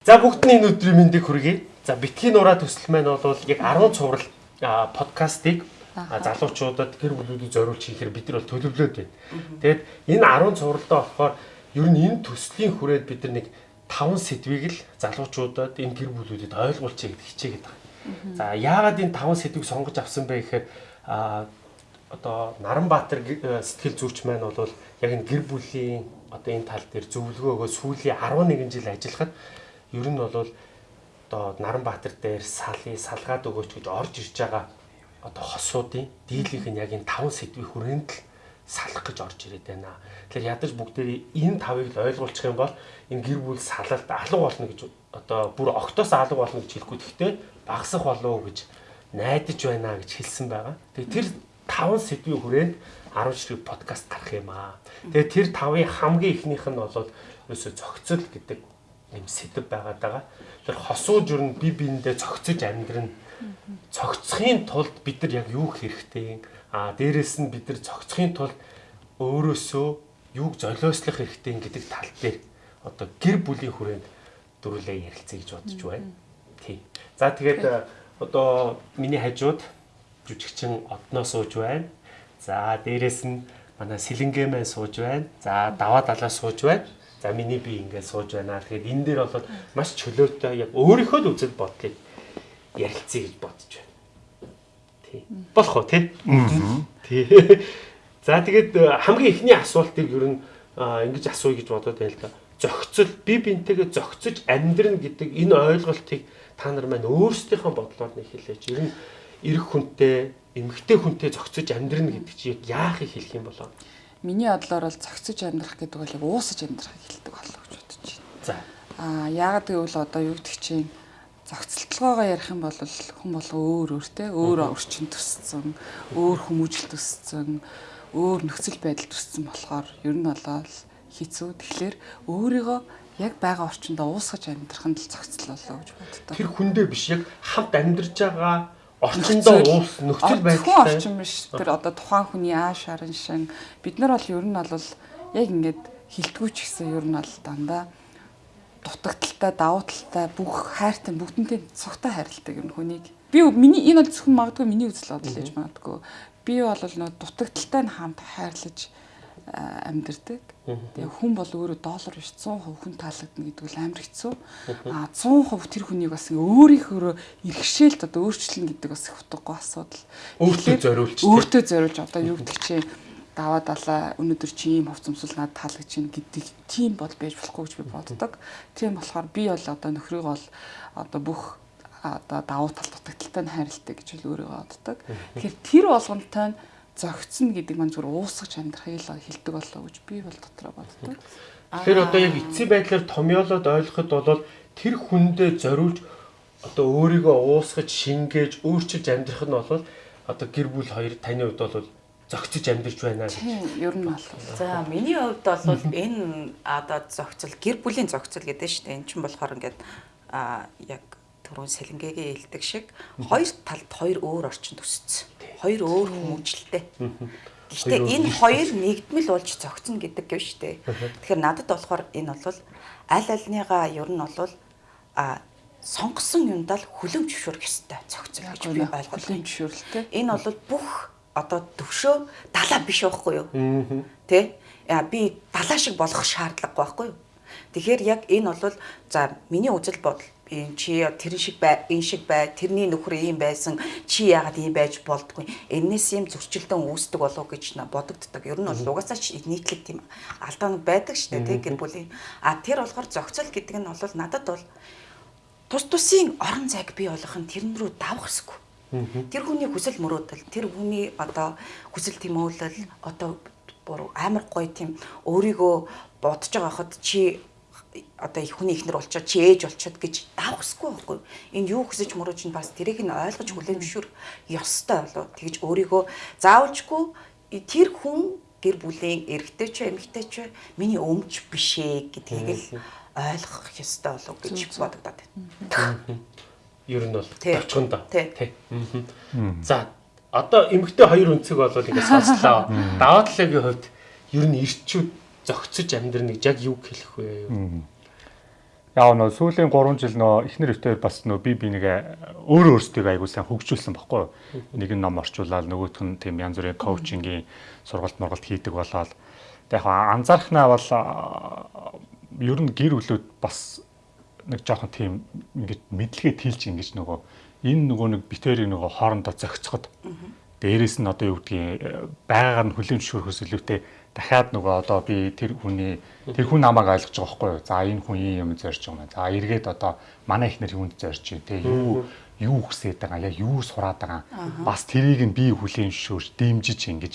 За бүгдний өдрийн мэндийг хүргэе. За битгий нураа төсөл маань бол яг 10 цуврал подкастыг залуучуудад гэр бүлүүдэд зориулж хийхээр бид нар бол төлөвлөөд байна. Тэгээд энэ 10 цувралдаа болохоор ер нь энэ төслийн хүрээд бид нар нэг 5 сэдвийг л залуучуудад энэ гэр бүлүүдэд ойлгуулчих гэдэг хичээгээд байгаа. За яагаад энэ 5 сэдвийг сонгож авсан бэ гэхээр одоо Наранбаатар гэ- сэтгэл зүйч маань бол яг энэ гэр бүлийн одоо энэ тал дээр зөвлөгөө өгөө сүүлийн 11 жил ажиллахад ер нь бол одоо Наранбаатар дээр салын салгаад өгөөч гэж орж ирж байгаа одоо хосуудын дийлийнх нь яг энэ 5 сэдвийн хүрээнд л салах гэж орж ирээд байна. Тэгэхээр ядаж бүгдээрээ энэ тавыг л ойлгуулчих юм бол энэ гэр бүл салалт алга болно гэж одоо бүр октоос алга болно гэж хэлэхгүй гэхдээ багасах болов гэж найдаж байна гэж хэлсэн байгаа. Тэгээ тэр 5 сэдвийн хүрээнд 10 ширхэг подкаст гарах юм аа. Тэгээ тэр 5-ын хамгийн ихнийх нь бол ерөөсө зохицол гэдэг юм сэдв байгаад байгаа. Тэр хосууж ер нь би биендээ зохицож амьдрна. Цогцохын тулд бид нар яг юу хэрэгтэй? А дээрэс нь бид нар цогцохын тулд өөрөөсөө юуг золиослох хэрэгтэй гэдэг тал дээр одоо гэр бүлийн хүрээнд дөрүлээ ярилцъя гэж бодож байна. Тий. За тэгээд э, одоо миний хажууд жүжигчин одноо сууж байна. За дээрэс нь манай сэлэнгээ маань сууж байна. За даваа далаа сууж байна. За миний би ингээд сууж байна. Тэгэхээр энэ дээр бол маш чөлөөтэй яг өөрийнхөө л үзэл бодлыг ярилцъя гэж бодож байна. Тий. Болох уу тий? Тий. За тэгээд э, хамгийн ихний асуултыг ер нь ингэж асууя гэж бодоод байна л да. Зохицол би бинтэйгээ зохицож амьдрна гэдэг энэ ойлголтыг та нар маань өөрсдийнхөө бодлоор нэг хэлээч. Ер нь эрэх хүнтэй, эмэгтэй хүнтэй зохицож амьдрна гэдэг чинь яахыг хэлэх юм болоо. Миний бодлоор бол цогцож амьдрах гэдэг бол яг уусаж амьдрахыг хэлдэг болов гэж бодож байна. За. Аа яагаад гэвэл одоо юу гэдэг чинь зохицолтолгоогоо ярих юм бол хүн болго өөр өөртэй өөр орчин төссөн, өөр хүмүүжил төссөн, өөр нөхцөл байдал төссөн болохоор ер нь болоо хэцүү. Тэгэхээр өөрийгөө яг байгаа орчиндөө уусгаж амьдрах нь л зохицол болоо гэж боддог. Тэр хүндээ биш яг хамт амьдарч байгаа орчиндөө уус нөхцөл Хүн байдалтай. орчин биш. Тэр одоо тухайн хүний ааш харан шин бид нар бол ер нь бол яг ингээд хилтгүүч гэсэн ер нь бол дандаа дутагдaltaй, давуу талтай бүх хайртай бүгднтэй цогтой хайрладаг юм хүнийг. Би миний энэ бол зөвхөн магадгүй миний үзэл бодол гэж магадгүй. Би бол нөө дутагдaltaй нь хамт хайрлаж амьдэрдэг. Тэгээ хүн бол өөрөө доллар биш 100% хүн таалагдана гэдэг бол амар хэцүү. А 100% тэр хүнийг бас өөрийнхөө иргэшээлт одоо өөрчлөн гэдэг бас их утгагүй асуудал. Өөртөө зориулж. Өөртөө зориулж одоо юу гэдэг чинь даваа далаа өнөөдөр чи ийм хувцамсал надад таалагдж байна гэдэг тийм бол байж болохгүй гэж би боддог. Тийм болохоор би бол одоо нөхрийг бол одоо бүх одоо давуу тал дутагдaltaй нь хайрладаг гэж л өөрийгөө боддог. Тэгэхээр тэр болгонтой нь зөгцсөн гэдэг маань зүгээр уусгаж амьдрахыг л хэлдэг болоо гэж би бол дотроо боддог. Тэгэхээр одоо яг эцсийн байдлаар томьёолоод ойлгоход бол тэр хүндээ зориулж одоо өөрийгөө уусгаж шингээж өөрчилж амьдрах нь бол одоо гэр бүл хоёр таны хувьд бол зөгцөж амьдарч байна гэж. Тийм ер нь бол За миний хувьд бол энэ одоо зохицол гэр бүлийн зохицол гэдэг нь шүү дээ. Эн чинь болохоор ингээд а яг түрүүн сэлэнгээгээ хэлдэг шиг хоёр талд хоёр өөр орчин төсцсөн. Хоёр өөр хүмүүжлэлтэй. Гэхдээ энэ хоёр нэгдмэл болж зохицно гэдэг юм шүү дээ. Тэгэхээр надад болохоор энэ бол аль альныгаа ер нь бол а сонгосон юмдаа л хүлэмж зөвшөөрөх ёстой зохицол гэж би ойлгож байна. жишөөрөлтэй. Энэ бол бүх одоо төвшөө далаа биш байхгүй юу? Тэ? Би далаа шиг болох шаардлагагүй байхгүй юу? Тэгэхээр яг энэ бол за миний үзэл бодол энэ чи тэр шиг бай, энэ шиг бай, тэрний нөхөр ийм байсан, чи яагаад ийм байж болдгүй. Энээс юм зөрчилдөн үүсдэг болов гэж бодогддог. Ер нь бол угаасаа ч нийтлэг тийм алдаанууд байдаг шүү дээ, тэг гэр бүлийн. А тэр болохоор зохицол гэдэг нь бол надад бол тус тусын орон зайг бий болгох нь тэрэн рүү давах хэсгүй. Тэр хүний хүсэл мөрөөдөл, тэр хүний одоо хүсэл тэмүүлэл одоо бүр амар гоё тийм өөрийгөө бодож байгаа хад чи одоо их хүний ихнэр болчоод чи ээж болчоод гэж давхсгүй байхгүй энэ юу хүсэж мөрөөж нь бас тэрийг нь ойлгож хүлээмжшүр ёстой болоо тэгж өөрийгөө заавалжгүй тэр хүн гэр бүлийн эрэгтэй ч эмэгтэй ч миний өмч биш ээ гэдгийг л ойлгох ёстой болов гэж бодогдоод байна. Ер нь бол Тий. товчхондоо. Тий. За одоо эмэгтэй хоёр өнцөг бол ингээд сонслоо. Даваа талын хувьд ер нь ирчүүд зөгцөж амьдрна гэж яг юу хэлэх вэ? яа нөө сүүлийн 3 жил нөө эхнэр өвтөр бас нөө би би нэг өөрөө өөрсдөө айгуу сайн хөгжүүлсэн баггүй. Нэг нь ном орчуулаад нөгөөх нь тийм янз бүрийн коучингийн сургалт мургалт хийдэг болоод яг анзаархнаа бол ер нь гэр бүлүүд бас нэг жоохон тийм ингэж мэдлэгээ тэлж ингэж нөгөө энэ нөгөө нэг битэрийг нөгөө хоорондоо зохицоход дээрэс нь одоо юу гэдгийг байгаагаар нь хүлээн зөвшөөрөхөөс илүүтэй дахиад нөгөө одоо би тэр хүний тэр хүн намайг ойлгож байгаа байхгүй юу. За энэ хүн юм зорж байгаа юм. За эргээд одоо манай ихнэр юунд зорж байна те юу юу хүсээд байгаа яг юу сураад байгаа. Бас тэрийг нь би хүлээн зөвшөөрч дэмжиж ингэж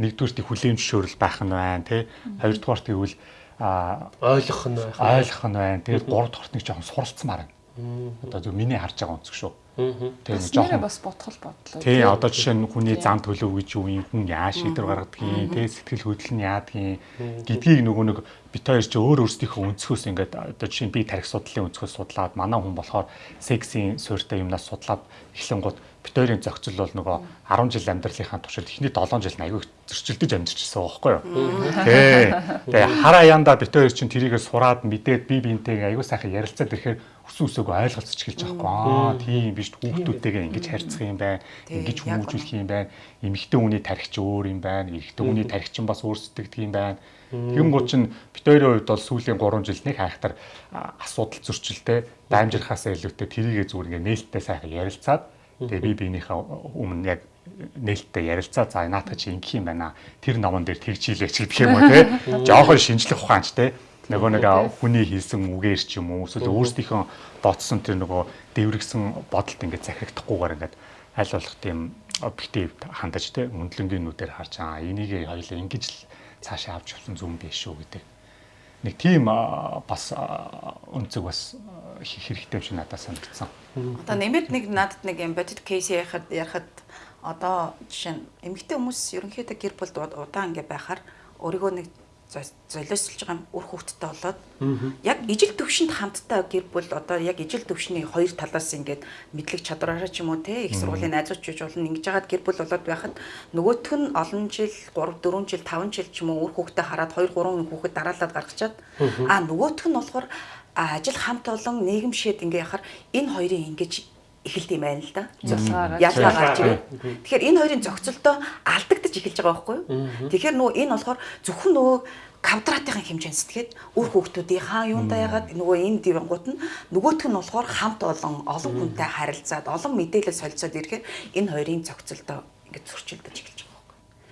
нэгдүгürt хүлээн зөвшөөрөл байх нь байна те. Хоёрдугаарт тэгвэл а ойлгох нь байх. Ойлгох нь байна. Тэгээд гуравдугаарт нэг жоохон суралцмаар байна. Одоо зөв миний харж байгаа онцг шүү. Тийм жоохон бас бодгол бодлоо. Тий, одоо жишээ нь хүний зам төлөв гэж юу юм хүн яа шийдвэр гаргадгийг, тий сэтгэл хөдлөл нь яадгийг гэдгийг нөгөө нэг бит хоёр ч өөр өөрсдийнхөө өнцгөөс ингээд одоо жишээ нь би тарих судлалын өнцгөөс судлаад манай хүн болохоор сексийн суурьтай юмнаас судлаад эхлэнгууд бит хоёрын зохицол бол нөгөө 10 жил амьдралынхаа туршид эхний 7 жил нь аягүй зөрчилдөж амьдчихсан байхгүй юу. Тий. Тэгээ хараа янда бит хоёр чинь тэрийгээ сураад мэдээд би биентэйгээ аягүй сайхан ярилцаад ирэхээр өсөн өсөөгөө ойлголцож эхэлж байгаа байхгүй аа тийм биш хүүхдүүдтэйгээ ингэж харьцах юм байна ингэж хүмүүжүүлэх юм байна эмэгтэй хүний тархич өөр юм байна эрэгтэй хүний тархич нь бас өөр сэтгэдэг юм байна Тэгэнгუთ чинь бит хоёрын хувьд бол сүүлийн 3 жил нэг хайхтар асуудал зөрчилтэй даймжирхаасаа илүүтэй тэрийгэ зүгээр ингээ нээлттэй сайхан ярилцаад тэгээ би биенийхээ өмнө яг нээлттэй ярилцаа за наатах чи ингэх юм байна. Тэр номон дээр тэгж хийлээч гэх юм уу те жоохон шинжлэх ухаанч те нөгөө нэг хүний хэлсэн үгээр ч юм уу? Эсвэл өөрсдийнхөө бодсон тэр нөгөө дэврэгсэн бодолд ингээд захирагдахгүйгээр ингээд аль болох тийм объектив хандаж те үндлэнгийн нүдээр харж аа энийг хоёлаа ингэж л цаашаа авч явсан зүм биш шүү гэдэг нэг тийм бас өнцөг бас хэрэгтэй юм шиг надад санагдсан. Одоо нэмээд нэг надад нэг бодит кейс ярихад ярихад одоо жишээ нь эмэгтэй хүмүүс ерөнхийдөө гэр бүлд удаан ингээ байхаар өөрийгөө нэг золиослж байгаа үр хөвгттэй болоод яг ижил төвшөнд хамттай гэр бүл одоо яг ижил төвшний хоёр талаас ингээд мэдлэг чадвараараа ч юм уу те их сургуулийн найзууч гэж болно ингэж яагаад гэр бүл болоод байхад нөгөөх нь олон жил 3 4 жил 5 жил ч юм уу үр хөвгттэй хараад 2 3 хүүхэд дараалаад гаргачаад. А нөгөөх нь болохоор ажил хамт олон нийгэмшээд ингээ яхаар энэ хоёрын ингэж эхэлт юм байна л да. Ялгаа гарч ирээ. Тэгэхээр энэ хоёрын зохицолтоо алдагдаж эхэлж байгаа байхгүй юу? Тэгэхээр нөгөө энэ болохоор зөвхөн нөгөө квадратын хэмжээнд сэтгээд үр хүүхдүүдийн хаа юундаа ягаад нөгөө энэ дивангууд нь нөгөөх нь болохоор хамт олон олон хүнтэй харилцаад олон мэдээлэл солилцоод ирэхээр энэ хоёрын зохицолтоо ингээд зөрчилдөж эхэлж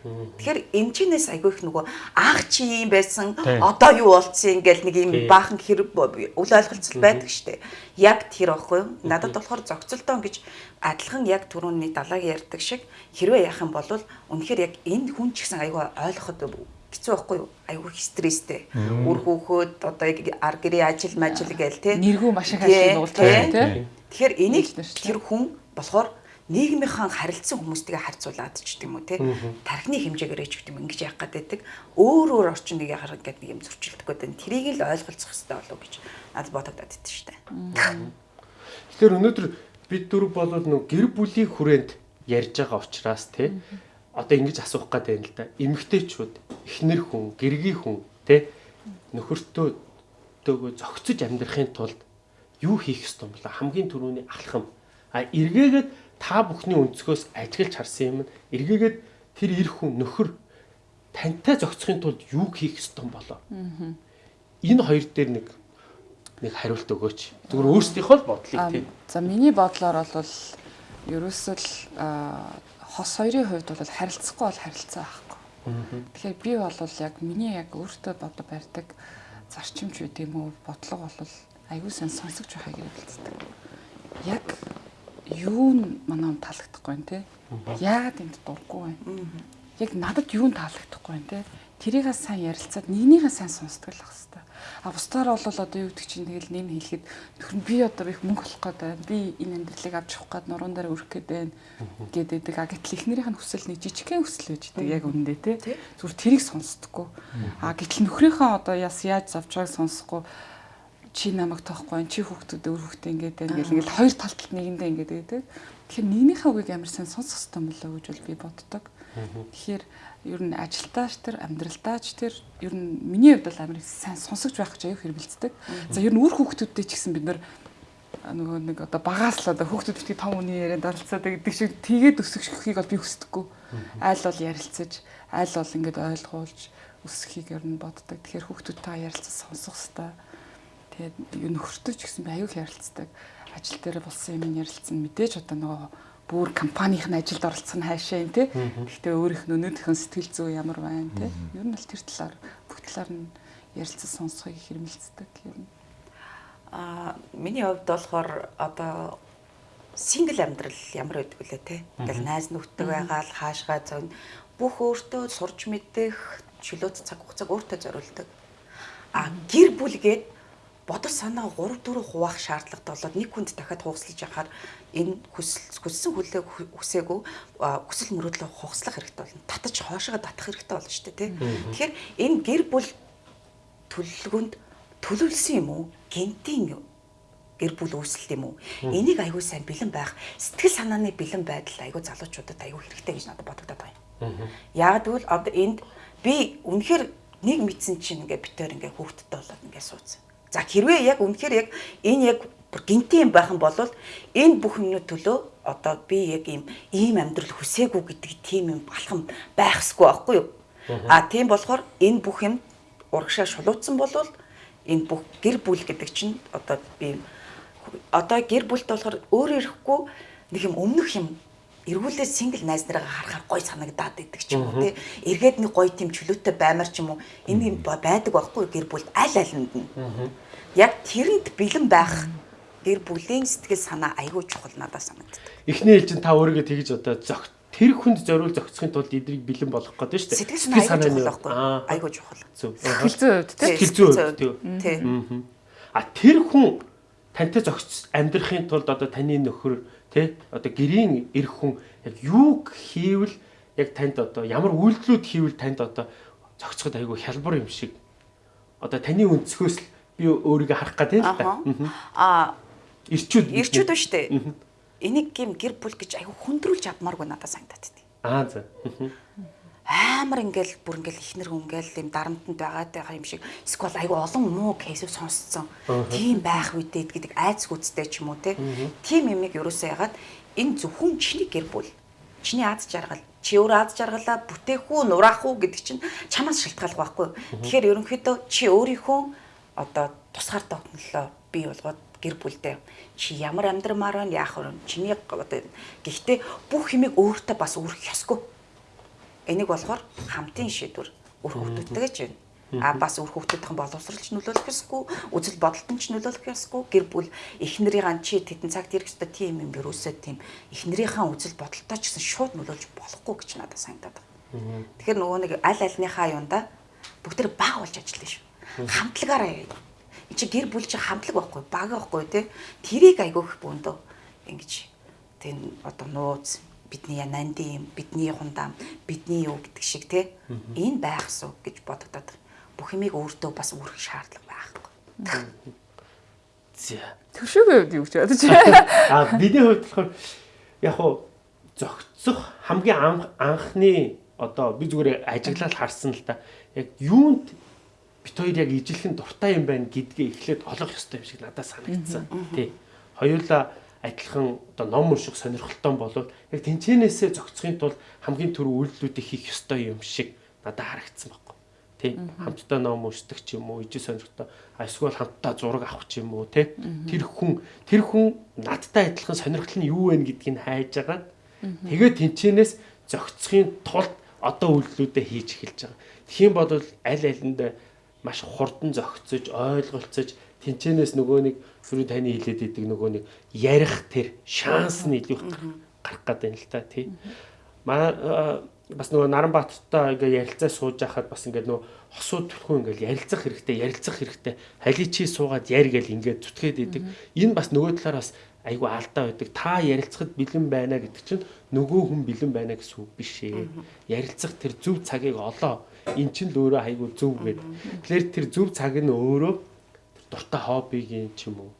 Тэгэхээр эмчнээс айгүй их нөгөө анх чи юм байсан одоо юу болцсон ингээл нэг юм баахан хэрэг үл ойлголцол байдаг штэ. Яг тэр аахгүй юу? Надад болохоор зохицолтоо гэж адилхан яг түрүүний далайг ярьдаг шиг хэрвээ яах юм бол үнэхээр яг энэ хүн ч гэсэн айгүй ойлгоход хэцүү байхгүй юу? Айгүй стресстэй. Үр хөөхөд одоо ар гэрээ ажил мажил гээл те. Нэргүй маш их ажил нуулдаг те. Тэгэхээр энийг тэр хүн болохоор нийгмийнхэн харилцсан хүмүүстэйгээ харьцуулаад ч гэдэг юм уу те тархины хэмжээгээр ч гэдэг юм ингэж гээд байдаг өөр өөр орчин нэг яхаар ингээд нэг юм зөрчилдөг гэдэг тэрийг л ойлголцох хэрэгтэй болов гэж надад бодогдоод идэв штэ. Тэгэхээр өнөөдөр бид дөрв болоод нэг гэр бүлийн хүрээнд ярьж байгаа учраас те одоо ингэж асуух гээд байна л да. Эмэгтэйчүүд, эхнэр хүн, гэргийн хүн те нөхөртөө дөөгөө зөгцөж амьдрахын тулд юу хийх ёстой юм бэ? Хамгийн түрүүний алхам. А эргээгээд та бүхний өнцгөөс ажиглаж харсан юм эргээгээд тэр эр хүн нөхөр тантай зохицохын тулд юу хийх ёстой юм болоо. Энэ хоёр дээр нэг нэг хариулт өгөөч. Зүгээр өөрсдийнхөө л бодлыг тийм. За миний бодлоор бол ерөөсөө л хос хоёрын хувьд бол харилцахгүй бол харилцаа байхгүй. Тэгэхээр би бол яг миний яг өөртөө бодо барьдаг зарчимч үү тийм үү бодлого бол аягүй сан сонсогч байхыг хэлцдэг. Яг юу нь манай таалагдахгүй байна те. Яагаад энд дурггүй байна? Яг надад юу нь таалагдахгүй байна те. Тэрийгээ сайн ярилцаад нэгнийгээ сайн сонсдог л ах хэвээр. А бусдаар бол одоо юу гэдэг чинь тэгэл нэм хэлэхэд нөхөр би одоо их мөнгө олох гээд байна. Би энэ амьдралыг авч явах гээд нуруунд дээр өрөх гээд байна гэдэг. А гэтэл эхнэрийнх нь хүсэл нэг жижигхэн хүсэл байж дээ яг үндэ те. Зүгээр тэрийг сонсдоггүй. А гэтэл нөхрийнхөө одоо яс яаж завж байгааг сонсохгүй чи намайг тоохгүй чи хүүхдүүд өөр хүүхдээ ингээд ингээд ингээд хоёр талд нэгэндээ ингээд байдаг. Тэгэхээр нэгнийхээ үгийг амар сайн сонсох хэрэгтэй мөлөө гэж бол би боддог. Тэгэхээр ер нь ажилтаач тэр амьдралтаач тэр ер нь миний хувьд бол амар сайн сонсогч байх гэж аюу хэрвэлцдэг. За ер нь үр хүүхдүүдтэй ч гэсэн бид нар нөгөө нэг одоо багаас л одоо хүүхдүүд битгий том үний ярианд оролцоод гэдэг шиг тэгээд өсөхийг бол би хүсдэггүй. Айл бол ярилцаж, айл бол ингээд ойлгуулж өсөхийг ер нь боддог. Тэгэхээр хүүхдүүдтэй ярилцаж сонсох хэрэгтэй. Тэгээд юу нөхөртөө ч гэсэн би аюул ярилцдаг. Ажил дээр болсон юм ярилцсан мэдээж одоо нөгөө бүр компанийн ажилд оролцох нь хайшаа юм те. Гэхдээ өөрийнх нь өнөөдрийнхөө сэтгэл зүй ямар байна те. Ер нь бол тэр талаар бүх талаар нь ярилцаж сонсохыг хэрмэлцдэг ер нь. Аа миний хувьд болохоор одоо сингл амьдрал ямар байдаг вүлээ те. Ингээл найз нөхдөд байгаа л хаашгаа зовн бүх өөртөө сурч мэдэх чөлөөт цаг хугацааг өөртөө зориулдаг. А гэр бүлгээд бодол санаа 3 4 хуваах шаардлагатай болоод нэг хүнд дахиад хугацлаж яхаар энэ хүсэл хүссэн хүлээг хүсээгүй хүсэл мөрөөдлөө хугацлах хэрэгтэй болно. Татаж хоошоо татах хэрэгтэй болно шүү дээ тий. Тэгэхээр энэ гэр бүл төлөвлөгөөнд төлөвлөсөн юм уу? Гентийн гэр бүл үүсэлт юм уу? Энийг аягүй сайн бэлэн байх, сэтгэл санааны бэлэн байдал аягүй залуучуудад аягүй хэрэгтэй гэж надад бодогдоод байна. Яг тэгвэл одоо энд би үнэхээр нэг мэдсэн чинь ингээ битээр ингээ хүүхдтэй болоод ингээ суудсан. За хэрвээ яг үнэхээр яг энэ яг гинтийн байх юм бол энэ бүх юмны төлөө одоо би яг ийм ийм амьдрал хүсээгүй гэдэг тийм юм балхам байхсгүй байхгүй юу? А тийм болохоор энэ бүх юм урагшаа шулуутсан бол энэ бүх гэр бүл гэдэг чинь одоо би одоо гэр бүлт болохоор өөр ирэхгүй нэг юм өмнөх юм эргүүлээ сингл найз нараа харахаар гой санагдаад идэг ч юм уу тий эргээд нэг гой тийм чөлөөтэй баймар ч юм уу энэ юм байдаг байхгүй гэр бүлд аль алинд нь яг тэрэнд бэлэн байх гэр бүлийн сэтгэл санаа айгүй чухал надад санагддаг эхний ээлжин та өөрийгөө тэгж одоо зөгт тэр хүнд зориул зохицохын тулд эдрийг бэлэн болгох гэдэг шүү дээ. Сэтгэл санаа чухал байхгүй? Айгүй чухал. Зөв. Сэтгэл зүй хувьд тийм. Сэтгэл зүй хувьд тийм. А тэр хүн тантай зохиц амьдрахын тулд одоо таны нөхөр тий одоо гэрийн эр хүн яг юуг хийвэл яг танд одоо ямар үйлдэлүүд хийвэл танд одоо зохицоход айгүй хялбар юм шиг. Одоо таны өнцгөөс л би өөрийгөө харах гэдэг л та. Аа ирчүүд ирчүүд. ба штэ. Энийг гим гэр бүл гэж аягүй хүндрүүлж авмааргүй надад санагдаад байна. Аа за. Амар ингээл бүр ингээл ихнэр хүн ингээл юм дарамтанд байгаад байгаа юм шиг эсвэл аягүй олон муу кейсийг сонсцсон. Тийм байх үедээ гэдэг айц гүцтэй ч юм уу те. Тийм юмыг ерөөсөө ягаад энэ зөвхөн чиний гэр бүл. Чиний аз жаргал чи өөр аз жаргалаа бүтээх үү нураах уу гэдэг чинь чамаас шалтгаалх байхгүй. Тэгэхээр ерөнхийдөө чи өөрийнхөө одоо тусгаар тогтнолоо бий болгоод гэр бүлдээ чи ямар амьдрмаар байна яах вэ чиний одоо гэхдээ бүх юмыг өөртөө бас өргөх ёсгүй энийг болохоор хамтын шийдвэр үр хөвгтүүдтэйгээ ч байна. А бас үр хөвгтүүдийн боловсролч нөлөөлөх ёсгүй үзэл бодолтон ч нөлөөлөх ёсгүй. Гэр бүл эхнэрийн чи тетэн цагт ирэх ёстой тийм юм ерөөсөө тийм эхнэрийнхээ үзэл бодолтой ч гэсэн шууд нөлөөлж болохгүй гэж надад санагдаад байна. Тэгэхээр нөгөө нэг аль альныхаа юунда бүгд тэр баг болж ажиллана шүү хамтлагаараа Энд чи гэр бүл чи хамтлаг байхгүй, баг байхгүй тий. Тэрийг айгүйх бөөндөө ингэж тэн одоо нууц бидний янанди юм, бидний хундаам, бидний юу гэдэг шиг тий. Энэ байх суу гэж бодогдоод бүх юмыг өөртөө бас үүрэх шаардлага байхгүй. За. Төшөөгүй юу гэж бодож. А бидний хувьд болохоор яг хуу зөгцөх хамгийн анхны одоо би зүгээр ажиглал харсан л да. Яг юунд бит хоёр яг ижилхэн дуртай юм байна гэдгээ эхлээд олох ёстой юм шиг надад санагдсан. Тий. Хоёулаа адилхан одоо ном унших сонирхолтой болвол яг тэнцэнээсээ зохицохын тулд хамгийн түрүү үйлдэлүүдийг хийх ёстой юм шиг надад харагдсан байхгүй. Тий. Хамтдаа ном уншдаг ч юм уу, ижил сонирхолтой эсвэл хамтдаа зураг авах ч юм уу, тий. Тэр хүн тэр хүн надтай адилхан сонирхол нь юу вэ гэдгийг хайж байгаа. Тэгээд тэнцэнээс зохицохын тулд одоо үйлдэлүүдээ хийж эхэлж байгаа. Тэгхийн бодвол аль алинд маш хурдан зохицож ойлголцож тэнцэнээс нөгөө нэг түрүү таны хэлээд идэг нөгөө нэг ярих тэр шанс нь илүү гарах гэдэг юм л та тий. Манай бас нөгөө Наранбаатартай ингээ ярилцаа сууж байхад бас ингээ нөгөө хосууд төлхөө ингээ ярилцах хэрэгтэй ярилцах хэрэгтэй хали чи суугаад яр гэл ингээ зүтгээд идэг. Энэ бас нөгөө талаар бас айгүй алдаа байдаг. Та ярилцахад бэлэн байна гэдэг чинь нөгөө хүн бэлэн байна гэсэн үг биш ээ. Ярилцах тэр зөв цагийг олоо. Эн чинь л өөрөө айгүй зөв гэдэг. Тэгэхээр тэр зөв цаг нь өөрөө дуртай хоббигийн ч юм уу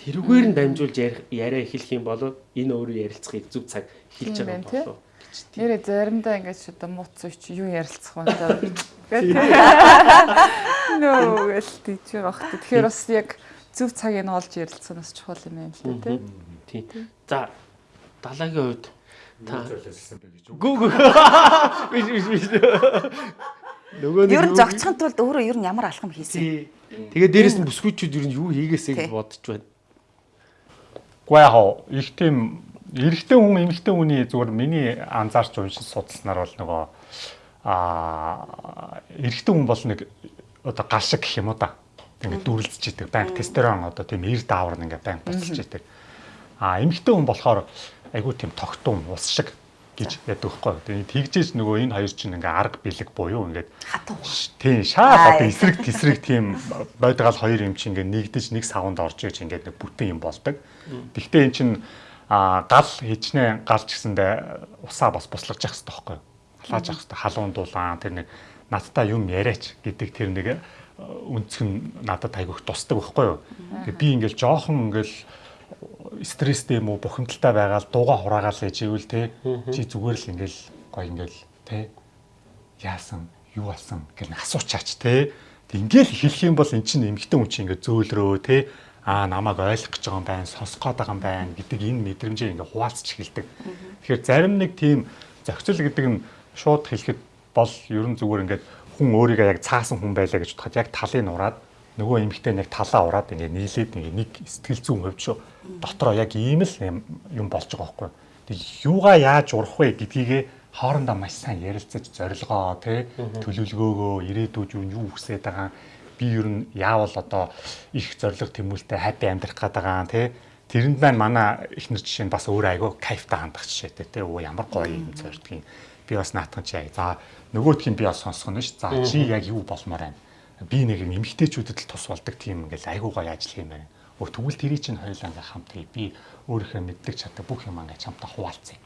тэрүүгээр нь дамжуулж ярих яриа эхлэх юм бол энэ өөрөө ярилцахыг зөв цаг эхэлж байгаа тий? болов. Нэрээ заримдаа ингэж одоо мууц үуч юу ярилцах вэ гэх нөө гэл тийж хэ. Тэгэхээр бас яг зөв цагийг нь олж ярилцсан бас чухал юм байна л да тий. Тийм. За далаагийн хувьд та гүү гүү биш биш биш нөгөө нэг Ер нь зогцохын тулд өөрөө ер нь ямар алхам хийсэн. Тэгээ дээрэс нь бүсгүйчүүд ер нь юу хийгээсэй гэж бодож байна. Гэхдээ яг хоо их тийм эрэгтэй хүн эмэгтэй хүний зүгээр миний анзаарч уншиж судалснаар бол нөгөө аа эрэгтэй хүн бол нэг одоо гал шиг гэх юм уу да. Ингээд дүрлцэж идэг. Банк тестерон одоо тийм эр даавар нь ингээд банк буцалж идэг. Аа эмэгтэй хүн болохоор айгүй тийм тогтун ус шиг гэж яддаг байхгүй. Тэгээ тэгжээж нөгөө энэ хоёр чинь ингээ арга бэлэг буюу ингээд. Тийм шаа одоо Аа. эсрэг тесрэг тийм байдгаал хоёр юм чинь ингээ нэгдэж нэг савнд орж иж ингээ нэг бүтэн юм болдог. Гэхдээ эн чинь а гал хичнээн галч гэсэндээ усаа бас буслаж явах хэрэгтэй байхгүй юу? Халааж явах хэрэгтэй. Халуун дулаан тэр нэг надтай юм яриач гэдэг тэр нэг нь надад айгүйх тусдаг байхгүй юу? Би ингээл жоохон ингээл стресстэй юм уу бухимдалтай байгаад дууга хураагаал гэж ивэл те чи зүгээр л ингээл гоё ингээл те яасан юу болсон гэх нэг асуучаач те. Ингээл хэлэх юм бол эн чинь эмгтэн хүн чинь ингээ зөөлрөө те аа намайг ойлгох гэж байгаа юм байна сонсох гээд байгаа юм байна гэдэг энэ мэдрэмжээ ингээ хуваалцж эхэлдэг. Тэгэхээр зарим нэг тийм зохицол гэдэг нь шууд хэлэхэд бол ер нь зүгээр ингээд хүн өөрийгөө яг цаасан хүн байлаа гэж бодоход яг талыг нураад нөгөө эмгтэн яг талаа ураад ингээ нийлээд ингээ нэг сэтгэл зүйн хувьд шүү дотроо яг ийм л юм- болж байгаа байхгүй. Тэг юугаа яаж урах вэ гэдгийгээ хоорондоо маш сайн ярилцаж зорилгоо тий төлөвлөгөөгөө ирээдүйд юу хүсэж байгаа. Би ер нь яавал одоо их зориг тэмүүлтэй хайпи амьдрах гээд байгаа тий тэрэнд маань манай ихнэр жишээ нь бас өөр айгүй кайфтай хандах жишээтэй тий оо ямар гоё юм зордгийг би бас наатхан чи за нөгөөдх нь би бас сонсох нь ш. За чи яг юу болмоор байна би нэг юм эмгтээчүүдэд л тус болдог тийм ингээл айгүй гоё ажил юм байна өө тэгвэл тэрий чинь хоёулаа ингээм хамт хий би өөрийнхөө мэддэг чаддаг бүх юм ингээд хамтаа хуваалцъя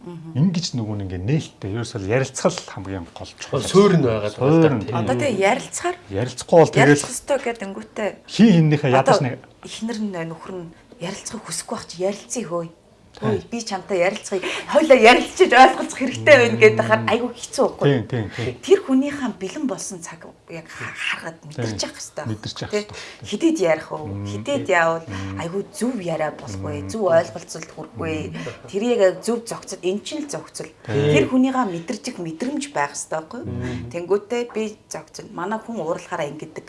Ингиж нөгөө нэг ингээ нээлттэй ерөөсөө ярилцгал хамгийн гол чухал. Суурь нь байгаа нь. Одоо тэгээ ярилцахаар Ярилцахгүй бол тэгэл ярилцах хэрэгтэй гэдэг өнгөтэй. хин хиннийхээ ядаж нэг ихнэр нь нөхөр нь ярилцахыг хүсэхгүй байх чи ярилцъя хөөе. Хөөе би чамтай ярилцахыг хоёлаа ярилцаж ойлголцох хэрэгтэй байна гэдэг хахаар айгүй хэцүү байхгүй. Тэр хүнийхээ бэлэн болсон цаг яг ха- харахад мэдэрч явах хэрэгтэй. Мэдэрч явах Тэ? хэрэгтэй. Хидэд ярих уу? Хидэд яавал айгүй зөв яриа болохгүй, зөв ойлголцолд хүрэхгүй. Тэрийг зөв зохицол, эн чинь л зохицол. Тэр хүнийгээ мэдэрчих мэдрэмж байх хэрэгтэй байхгүй. Тэнгүүтээ би зохицол. Манай хүн уурлахаараа ингэдэг.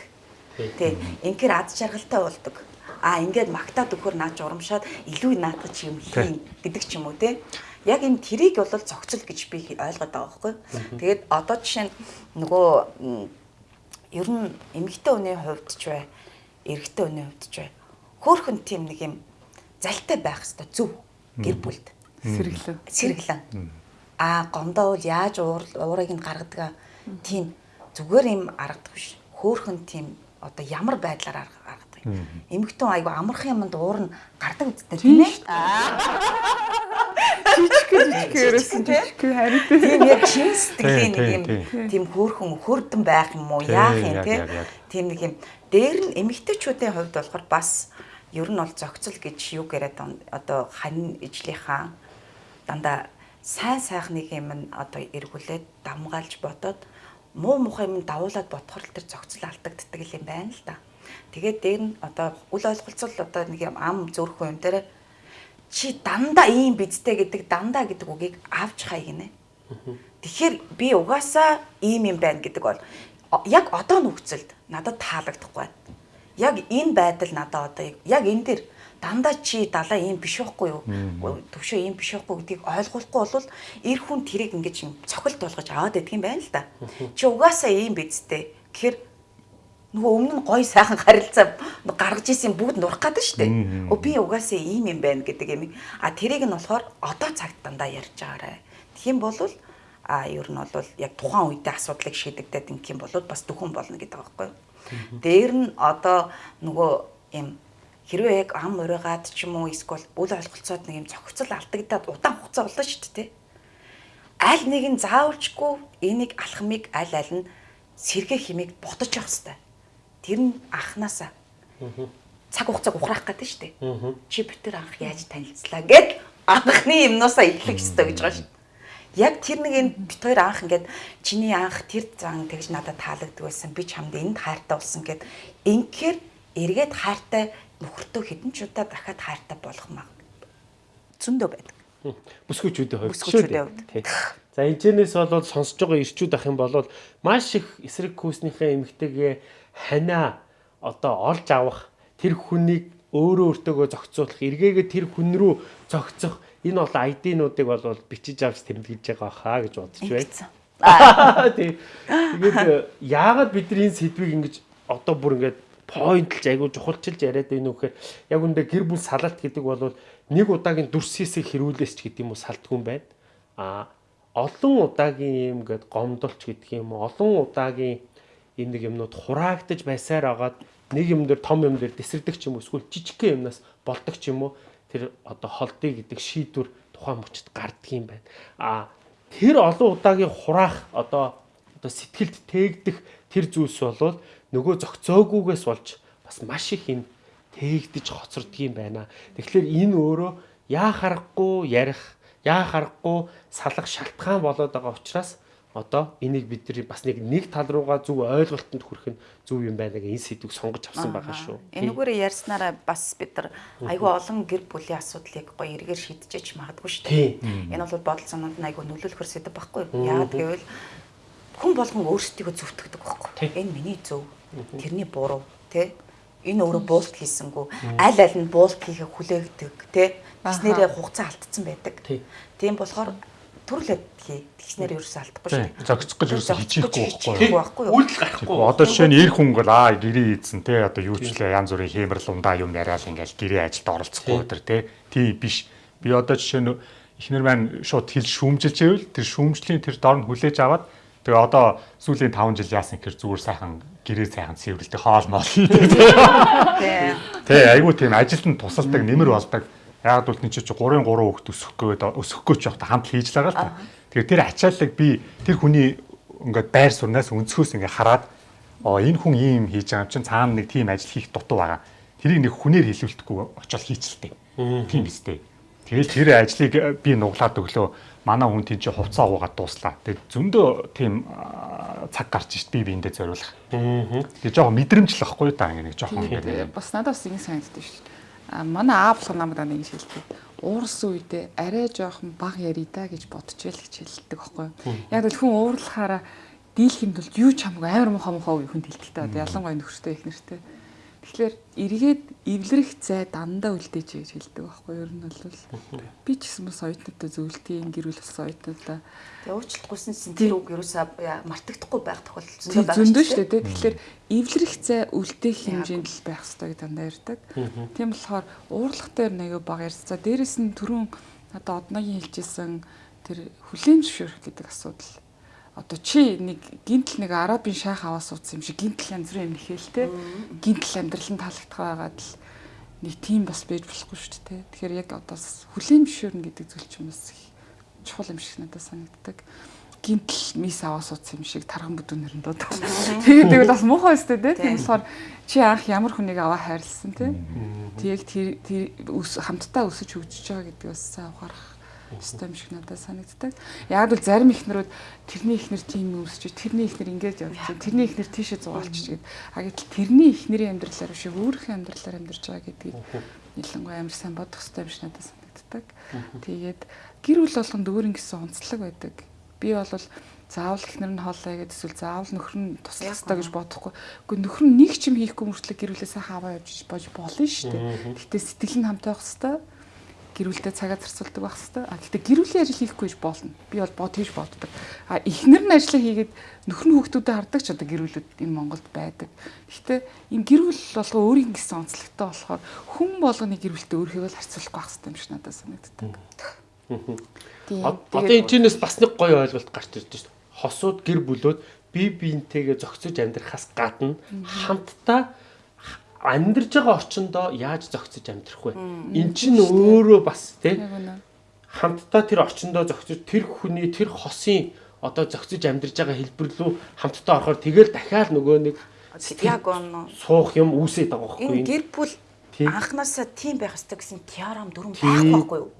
Тэ. Инхээр ад жаргалтай болдог. А ингээд магтаад өгөхөр наач урамшаад илүү наатах юм хийн гэдэг ч юм уу те. Яг энэ тэрийг бол зохицол гэж би ойлгоод байгаа байхгүй. Тэгээд одоо жишээ нь нөгөө ер нь эмэгтэй хүний хувьд ч бай, эрэгтэй хүний хувьд ч бай. Хөөхөн тийм нэг юм залтай байх хэвээр зөв гэр бүлд Сэргэлэн. сэргэлэн. Аа гомдоо бол яаж уур уурыг нь гаргадаг тийм зүгээр юм аргадаг биш. Хөөхөн тийм одоо ямар байдлаар арга- Эмэгтэн айгу амархан юмд уур нь гардаг үсттэй тийм ээ. Жижиг жижиг ерөөсөн жижиг харин Тийм. Яг чин сэтгэлийн нэг юм тийм, хөөрхөн хөрдөн байх юм уу? Яах юм те тийм? нэг юм. Дээр нь эмэгтэйчүүдийн хувьд болохоор бас ер нь бол зохицол гэж юу он- одоо хань ижлийнхаа дандаа сайн сайхныг юм нь одоо эргүүлээд дамгаалж бодоод муу мухай юм давуулаад бодохор л тэр зохицол алдагддаг юм байна л да. Тэгээд дээр нь одоо үл ойлголцол одоо нэг юм ам зөрөх юм дээр чи дандаа ийм бидтэй гэдэг дандаа гэдэг үгийг авч хай гинэ. Тэгэхээр би угаасаа ийм юм байна гэдэг бол яг одоо нөхцөлд надад таалагдахгүй байна. Яг энэ байдал надад одоо яг энэ дэр дандаа чи далаа ийм биш байхгүй юу? Төвшөө ийм биш байхгүй гэдгийг ойлгохгүй бол эр хүн тэрийг ингэж юм цохилт болгож аваад байдаг юм байна л да. Чи угаасаа ийм бидтэй. Тэгэхээр нөгөө өмнө нь гой сайхан харилцаа гаргаж исэн бүгд нурах гэдэг шүү дээ. Өө би угаасаа ийм юм байна гэдэг юм. А тэрийг нь болохоор одоо цагт дандаа ярьж байгаарэ. Тэгхийн бол а ер нь бол яг тухайн үедээ асуудлыг шийдэгдээд ингэх юм бол бас дөхөн болно гэдэг байхгүй юу. Дээр нь одоо нөгөө юм хэрвээ яг ам урайгаад ч юм уу эсвэл үл ойлголцоод нэг юм зохицол алдагдаад удаан хугацаа болно шүү дээ. Аль нэг нь заавалчгүй энийг алхмыг аль аль нь сэргээ химийг бодож явах хэрэгтэй. Тэр нь анханасаа цаг хугацааг ухраах гэдэг шүү дээ. Чи битэр анх яаж танилцлаа гэд анхны юмнуусаа эхлэх ёстой гэж байгаа шүү. Яг тэр нэг энэ бит хоёр анх ингээд чиний анх тэр зан тэгж надад таалагддаг байсан. Би чамд энд хайртай болсон гэд инхээр эргээд хайртай нөхөртөө хэдэн ч удаа дахиад хайртай болох маа. Зөндөө байдаг. Бүсгүүчүүдийн хувьд хувьд. Тий. За энэчнээс болоод сонсож байгаа ирчүүд ах юм бол маш их эсрэг хүүснийхээ эмгтэйгээ ханаа одоо олж авах тэр хүнийг өөрөө өөртөөгөө зохицуулах эргээгээ тэр хүн рүү зохицох энэ бол ID-нуудыг бол бичиж авч тэмдэглэж байгаа хаа гэж бодож байна. Тэгээд яагаад бид нар энэ сэдвийг ингэж одоо бүр ингэж поинтлж айгу чухалчилж яриад байна вэ гэхээр яг үндэ гэр бүл салалт гэдэг бол нэг удаагийн дүрс хийсийг хэрүүлээс ч гэдэг юм уу салтгүй юм байна. А олон удаагийн юм гээд гомдолч гэдэг юм уу? Олон удаагийн энэ нэг юмнууд хураагдаж байсаар агаад нэг юм дээр том юм дээр тесрдэг ч юм уу эсвэл жижигхэн юмнаас болдог ч юм уу тэр одоо холдыг гэдэг шийдвэр тухайн мөчд гарддаг юм байна. А тэр олон удаагийн хураах одоо одоо сэтгэлд тээгдэх тэр зүйлс болвол нөгөө зөгцөөгүйгээс болж бас маш их юм тээгдэж хоцордог юм байна. Тэгэхээр энэ өөрөө яа харахгүй ярих, яа харахгүй салах шалтгаан болоод байгаа учраас одоо энийг бид нар бас нэг нэг тал руугаа зөв ойлголтод хүрэх нь зөв юм байна гэх энэ сэдвийг сонгож авсан байгаа шүү. Энэгээр ярьснараа бас бид нар айгүй олон гэр бүлийн асуудлыг гоё эргээр шийдэж магадгүй шүү дээ. Энэ бол бодол санаанд айгүй нөлөөлөхөр сэдв байхгүй юу? Яагаад гэвэл хүн болгон өөрсдийгөө зөвтгдөг байхгүй. Тий. Энэ миний зөв, тэрний буруу, тэ? Энэ өөрөө буулт хийсэнгүү. Аль аль нь буулт хийхээ хүлээгдэг, тэ? Тэснэрээ хугацаа алдсан байдаг. Тий. Тийм болохоор төрлөд хий. Тэгснэр ерөөсөө алдахгүй шүү Тий. Зохицох гэж ерөөсөө хичээхгүй байхгүй юу? байхгүй юу? Үйлдэл гарахгүй. Одоо жишээ нь эр хүн гол аа гэрээ ийдсэн те одоо юу ч лээ янз бүрийн хэмэрл ундаа юм яриад ингээл гэрээ ажилд оролцохгүй өдр те тийм биш би одоо жишээ нь эхнэр маань шууд хэл шүүмжилж ивэл тэр шүүмжлийн тэр дор нь хүлээж аваад тэгээ одоо сүүлийн 5 жил яасан гэхээр зүгээр сайхан гэрээ сайхан цэвэрлдэг хоол моол. Тэ айгүй тийм ажилд нь тусалдаг нэмэр болдог. Яг бол нэг чи 3-3 хүүхд өсөхгүй өсөхгүй ч явах хамт хийж л байгаа л та. Тэгэхээр тэр ачааллыг би тэр хүний ингээд байр сурнаас өнцгөөс ингээд хараад оо энэ хүн ийм хийж байгаа юм чинь цаана нэг тийм ажил хийх дутуу байгаа. Тэрийг нэг хүнээр хэлүүлдэхгүй очиод хийчихлээ. Тийм үстэй. Тэгэл тэр ажлыг би нуглаад өглөө манай хүн тийч хувцас уугаад дууслаа. Тэгээд зөндөө тийм цаг гарч ишт би биэндээ зориулах. Тэгээ жоохон мэдрэмжлэх байхгүй да ингэ нэг жоохон Тэгээ ингэ. бас надад бас ингэ санагддаг шүү дээ. Манай аав болох намайг нэг хэлдэг. Уурсан үедээ арай жоохон баг яри да гэж бодчихвол гэж хэлдэг байхгүй юу. Яг л хүн уурлахаараа дийлхэнд бол юу ч хамаагүй амар мохоо мохоо хүн хэлдэг та. Ялангуяа нөхөртэй их нэртэй. Тэгэхээр эргээд эвлэрэх зай дандаа үлдээж гэж хэлдэг байхгүй юу. Ер нь бол би ч гэсэн бас оюутнуудаа зөвлөлтийн гэр бүл бас оюутнуудаа Тэгээ уучлалтгүйсэн чинь тэр үг ерөөсөө мартагдахгүй байх тохиолдол зөндөө байгаа зөндөө шүү дээ. Тэгэхээр эвлэрэх зай үлдээх хэмжээнд л байх хэрэгтэй гэж дандаа ярьдаг. Тийм болохоор аягүй бага ярьсан. За дээрэс нь түрүүн одоо одногийн хэлжсэн тэр хүлээн зөвшөөрөх гэдэг асуудал. Одоо чи нэг гинтл нэг арабын шайх аваа суудсан юм шиг гинтл янз бүрийн юм нэхэлтэй. Гинтл амьдрал нь таалагдах байгаад л нэг тийм бас байж болохгүй шүү дээ. Тэгэхээр яг одоо хүлээн зөвшөөрнө гэдэг зүйл чинь бас их чухал юм шиг надад санагддаг. Гинтл мис аваа суудсан юм шиг тархан бүдүүнээр нь дуудах. Тэгээд тэгвэл бас муухай өстэй дээ. Тийм болохоор чи анх ямар хүнийг аваа хайрлсан те. Тэг тэр хамтдаа өсөж хөгжиж байгаа гэдэг бас сайн ухаарах юм шиг надад санагддаг. Яг л зарим ихнэрүүд тэрний ихнэр тийм өсөж, тэрний ихнэр ингэж явж байна. Тэрний ихнэр тийшээ зугаалч гээд. А гэтэл тэрний ихнэрийн амьдралаар биш өөрийнхөө амьдралаар амьдарч байгаа гэдгийг ялангуяа амар сайн бодох юм шиг надад санагддаг. Тэгээд гэр бүл болгонд өөр ингэсэн онцлог байдаг. Би бол заавал ихнэр нь хоолой гэдэг эсвэл заавал нөхөр нь туслах ёстой гэж бодохгүй. Гэхдээ нөхөр нь нэг ч юм хийхгүй мөртлөө гэр бүлээ сайхан аваа явж бож болно шүү дээ. Гэхдээ сэтгэл нь хамтаа байх ёстой гэр бүлдээ цагаа зарцуулдаг байх хэвээр. А гэхдээ гэр бүлийн ажил хийхгүй гэж болно. Би бол бод хийж боддог. А эхнэр нь ажлаа хийгээд нөхөр нь хүүхдүүдэд хардаг ч одоо гэр бүлүүд энэ Монголд байдаг. Гэхдээ энэ гэр бүл болго өөрийн гэсэн онцлогтой болохоор хүн болгоны гэр бүлтэй өөрийгөө л харьцуулахгүй байх хэвээр юм шиг надад санагддаг. Одоо энэ чинээс бас нэг гоё ойлголт гарч ирж байна шүү. Хосууд гэр бүлүүд бие биентэйгээ зохицож амьдрахаас гадна хамтдаа амьдарж байгаа орчиндөө яаж зохицож амьдрах вэ? Эн чинь өөрөө бас тийм хамтдаа тэр орчиндөө зохицож тэр хүний тэр хосын одоо зохицож амьдарж байгаа хэлбэр рүү хамтдаа орохоор тэгэл дахиад нөгөө нэг он суух юм үүсээд байгаа байхгүй энэ гэр бүл. Анханасаа тийм байх ёстой гэсэн теорем дүрм байхгүй байхгүй юу?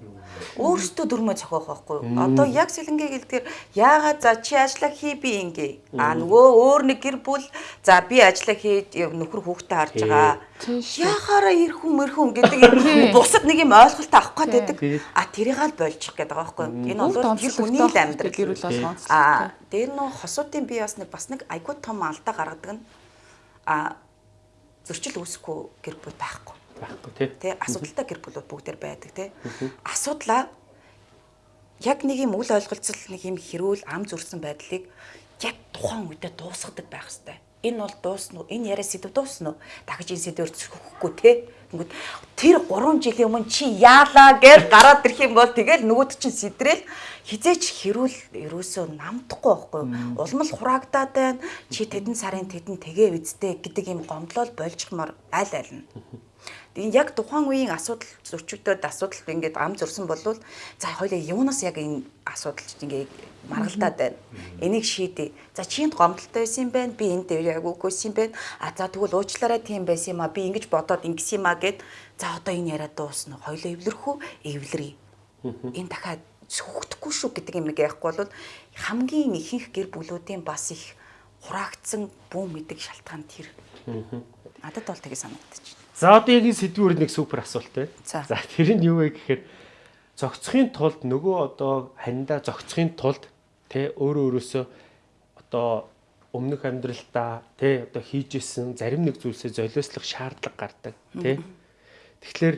Өөрөөсөө дүрмөө зохиох байхгүй юу? Одоо яг сэлэнгээ гэлдгээр яагаад за чи ажиллаа хий би ингээ. А нөгөө өөр нэг гэр бүл за би ажиллаа хий нөхөр хүүхдээ харж байгаа. Яхаараа ирэх хүн мэрх хүн гэдэг юм бусад нэг юм ойлголт авах гээд байдаг. А тэрийг л болчих гээд байгаа байхгүй юу? Энэ бол гэр бүлийн л амьдрал. гэр бүл болгоон. А дээр нөө хосуудын бие бас нэг бас нэг айгуу том алдаа гаргадаг нь а зөрчил үүсэхгүй гэр бүл байхгүй. Байхгүй тий. Тэ асуудалтай гэр бүлүүд бүгдээр байдаг те. Асуудлаа яг нэг юм үл ойлголцол нэг юм хэрүүл ам зүрсэн байдлыг яг тухайн үедээ дуусгадаг байх хэвээр. Энэ бол дуусна уу? Энэ яриа сэдв дуусна уу? Дахиж энэ сэдвээр зөрчихөхгүй те. Тэнгүүд тэр 3 жилийн өмнө чи яалаа гэж гараад ирэх юм бол тэгэл нөгөөд чинь сэдрэл хизээч хэрүүл ерөөсөө намдахгүй байхгүй юу? Улмал хураагдаад байна. Чи тэдэн сарын тэдэн тэгээ үздэй гэдэг юм гомдлол больжмор аль аль нь. Тэгээд яг тухайн үеийн асуудал зөрчигдөд асуудал ингээд ам зөрсөн болвол за хоёлаа юунаас яг энэ асуудал ингээд маргалдаад байна. Энийг шийдээ. За чинд гомдолтой байсан юм байна. Би энд дээр яг үгүйсэн юм байна. А за тэгвэл уучлаарай тийм байсан юм а. Би ингэж бодоод ингэсэн юм а гэд за одоо энэ яриа дуусна. Хоёлаа эвлэрхүү эвлэрээ. Энэ дахиад сүхдэхгүй шүү гэдэг юм яахгүй бол хамгийн ихэнх гэр бүлүүдийн бас их хураагдсан бүү мэдэг шалтгаан тэр. Надад бол тэгээ санагдчих. За одоо яг энэ сэдвүүр нэг супер асуулт байна. За. Тэр нь юу вэ гэхээр зогцохын тулд нөгөө одоо хандаа зогцохын тулд тэ өөрөө өөрөөсөө одоо өмнөх амьдралдаа тэ одоо хийжсэн зарим нэг зүйлсээ золиослох шаардлага гардаг тэ. Тэгэхээр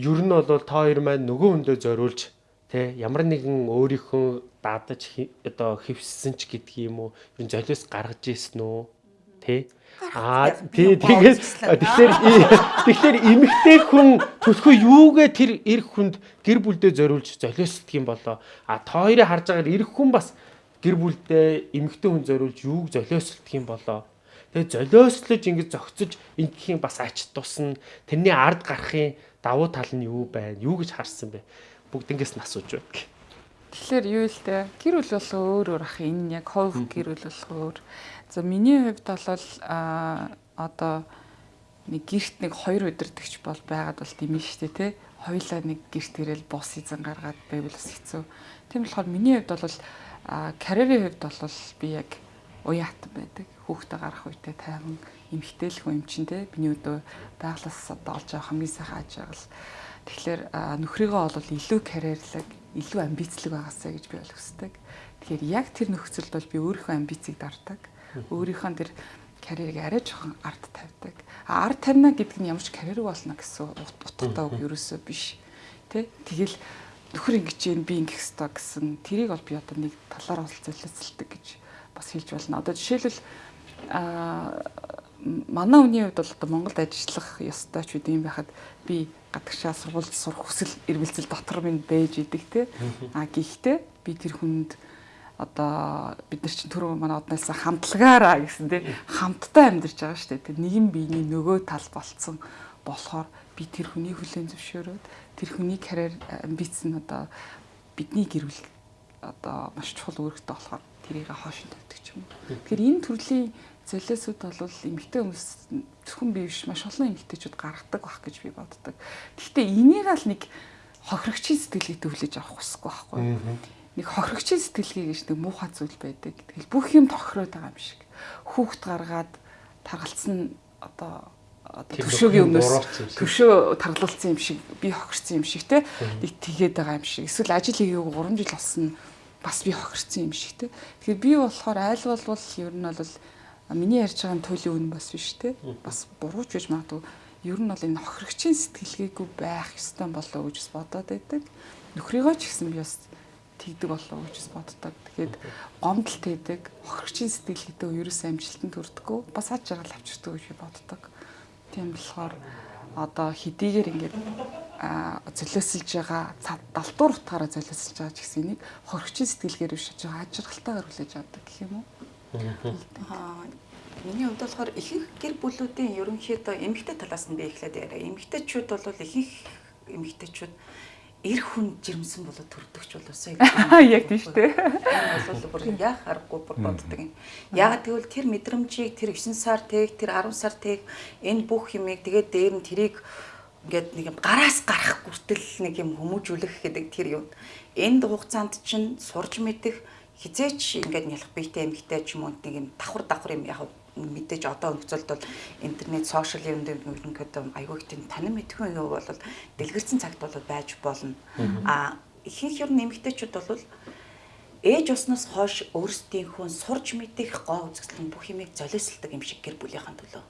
ер нь бол та хоёр маань нөгөө хүндээ зориулж тэ ямар нэгэн өөрийнхөө дадаж хи- одоо хөвссөн ч уу ер нь золиос гаргаж ийсэн үү тэ. Аа тий тэгээд тэгэхээр тэгэхээр эмэгтэй хүн төлхөө юугээ тэр эр хүнд гэр бүлдээ зориулж золиосдг юм болоо. А та хоёрыг харж байгаа эр хүн бас гэр бүлдээ эмэгтэй хүн зориулж юуг золиосдг юм болоо. Тэгээд золиослож ингэж зөгцөж ингэхийн бас ач тусна. Тэрний ард гарахын давуу тал нь юу байна? Юу гэж харсан бэ? Бүгднгээс нь асууж байна. Тэгэхээр юу л дээ гэр бүл бол өөр өөр ах энэ яг хов гэр бүл болох өөр. За миний хувьд бол а одоо нэг гэрт нэг хоёр удирдахч бол байгаад бол димэн штэ те. Хоёлаа нэг гэрт ирэл бус эзэн гаргаад байвал бас хэцүү. Тийм болохоор миний хувьд бол а карьерийн хувьд бол би яг уяатан байдаг. Хүүхдээ гарах үедээ тайван эмхтэйлэх юм чин те. Биний өдөө байглаас одоо олж авах хамгийн сайхан аж аргал. Тэгэхээр нөхрийгөө бол илүү карьерлаг, илүү амбицлог байгаасаа гэж би хүсдэг. Тэгэхээр яг тэр нөхцөлд бол би өөрийнхөө амбицийг дарддаг. Өөрийнхөө тэр карьерийг арай жоохон ард тавьдаг. А ард тавина гэдэг нь ямар ч карьер болно гэсэн ут- утгатай үг ерөөсөө биш. Тэ? Тэгэл нөхөр ингэж юм би ингэх ёстой гэсэн тэрийг бол би одоо нэг талаар бол золиоцолдог гэж бас хэлж болно. Одоо жишээлбэл а манай хүний хувьд бол одоо Монголд ажиллах ёстой ч үгүй юм байхад би гадагшаа сургуульд сурах хүсэл эрмэлзэл дотор минь байж идэг те. А гэхдээ би тэр хүнд одоо бид нар чинь түрүү манай одноос хамтлагаараа гэсэн те хамтдаа амьдарч байгаа шүү дээ. Тэр нэгэн биений нөгөө тал болцсон болохоор би тэр хүний хүлээн зөвшөөрөөд тэр хүний карьер амбиц нь одоо бидний гэр бүл одоо маш чухал үүрэгтэй болохоор тэрийг хоошин тавьдаг юм. Тэгэхээр энэ төрлийн золиосууд бол эмэгтэй хүмүүс зөвхөн би биш маш олон эмэгтэйчүүд гаргадаг байх гэж би боддог. Гэхдээ энийг л нэг хохирогчийн сэтгэлгээ төвлөж авах хүсэхгүй байхгүй? Нэг хохирогчийн сэтгэлгээ гэж нэг муухай зүйл байдаг. Тэгэл бүх юм тохироод байгаа юм шиг. Хүүхд гаргаад таргалцсан одоо одоо бүхэн өмнөөс төвшөө таргалуулсан юм шиг би хохирсан юм шиг те. Нэг тэгээд байгаа юм шиг. Эсвэл ажил хийгээгүй 3 жил болсон бас би хохирсан юм шиг те. Тэгэхээр би болохоор айл болвол ер нь бол миний ярьж байгаа туйлын үн бас биш те. Бас бурууч байж магадгүй. Ер нь бол энэ хохирогчийн сэтгэлгээгүй байх ёстой болоо гэж бодоод байдаг. Нөхрийгөө ч гэсэн би бас тэгдэг болоо гэж бас боддог тэгээд гомдолт хийдэг хохирогчийн сэтгэлгээтэй ерөөсөө амжилтанд хүрдэггүй бас аж аргал авчирдаг гэж би боддог Тийм болохоор одоо хэдийгээр ингээд золиослж байгаа цад далтуур утгаараа золиослж байгаа ч гэсэн энийг хоригчийн сэтгэлгээр биш жоо ажиргалтайгаар хүлээж авдаг гэх юм уу? Аа, Миний хувьд болохоор ихэнх гэр бүлүүдийн ерөнхийдөө эмэгтэй талаас нь би эхлээд яриа. Эмэгтэйчүүд бол ихэнх эмэгтэйчүүд эр хүн жирэмсэн болоод төрдөгч болоосоо Яг тийм шүү дээ. Энэ бол бүр яах аргагүй бүр боддог юм. Яг тэгвэл тэр мэдрэмжийг тэр 9 сар тэг тэр 10 сар тэг энэ бүх юмыг тэгээд дээр нь тэрийг ингээд нэг юм гараас гарах хүртэл нэг юм хүмүүжүүлэх гэдэг тэр юм. Энд хугацаанд чинь сурж мэдэх хизээч ингээд нялх биетэй эмгтэй ч юм уу нэг юм давхар давхар юм яг мэдээж одоо нөхцөлд бол интернет сошиал юм дээр ерөнхийдөө айгүй их тийм танин мэдхэн юу бол дэлгэрсэн цагт бол байж болно. А ихэнх ер нь эмгтээчүүд бол ээж усноос хойш өөрсдийнхөө сурж мэдэх гоо үзэсгэлэн бүх юмыг золиослдог юм шиг гэр бүлийнхэн төлөө.